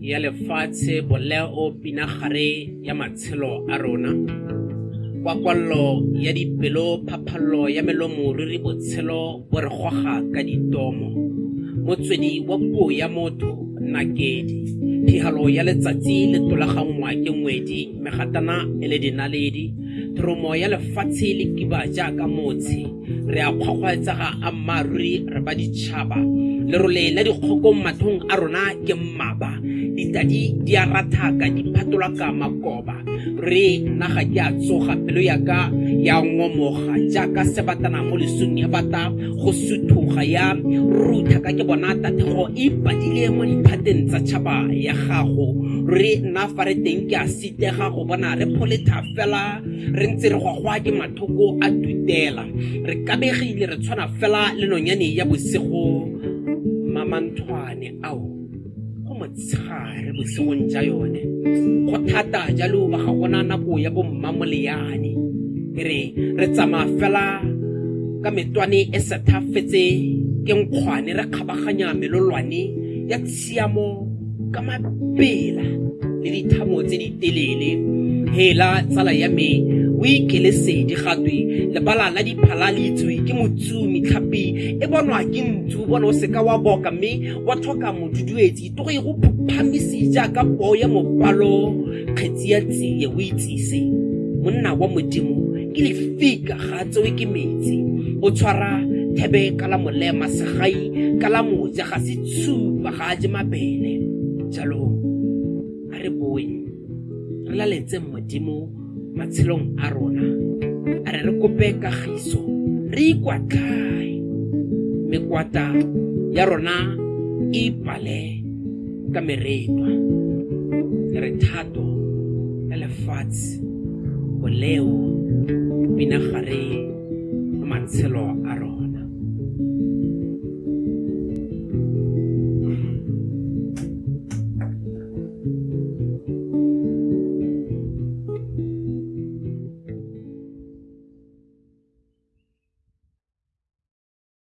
ya lefatshe boleo pinagare ya matshelo a rona. Kwakwallo ya dipelo phaphallo ya melomo ruri botshelo bo re goga ka ditomo. Motswedi wa puo ya motho nakedi. Phihalo ya letsatsi le tolagangwa ke ngwedi megatana e le dinaledi thoromo ya lefatshe le kiba jaaka motshi re a kgwakgwaetsaga a mmaruri re ba ditšhaba. Lerole la dikgoko mathong a rona ke mmaba ditadi di a phatolwa ka makoba re naga ke a tsoga pelo yaka ya ngomoga jaaka sebatana mo lesong ya bata go suthuga ya rutha ka ke bona tathego e padile mo diphateng tsa tšhaba ya gago. Re nna fa re teng ke a sitega go bona re pholetha fela re ntse re gwagwa ke mathoko a tutela. Re kabegile re tshwana fela le nonyane ya bosigo mamanthwane ao go motshegare bosigong ja yone go thata jalo ba ga gona nako ya bommamoleane e re re tsamaya fela ka metwane e sethafetse ke nkgwane re kgabaganya melolwane ya tshiamo ka mabela le dithamo tse di telele. Hela tsala ya me o ikelesedi gatwe lebala la diphala le itswe ke motsumi tlhapi e bonwa ke ntsu bona o seka wa boka mme wa tlhoka moduduetsi togo e go phaphamisi jaaka poo ya mopalo kgetsi ya tsie o itsise. Monna wa modimo ke lefika ga tsewe ke metsi o tshwara thebe ka la molema segai ka la moja ga se tshupa ga a je mabele. Jalo a re boe re laletse modimo matshelong a rona. A re re kope kagiso re ikwatlhae mekwata ya rona e ipale ka meretwa re thato ya lefatshe boleo pinagare matshelo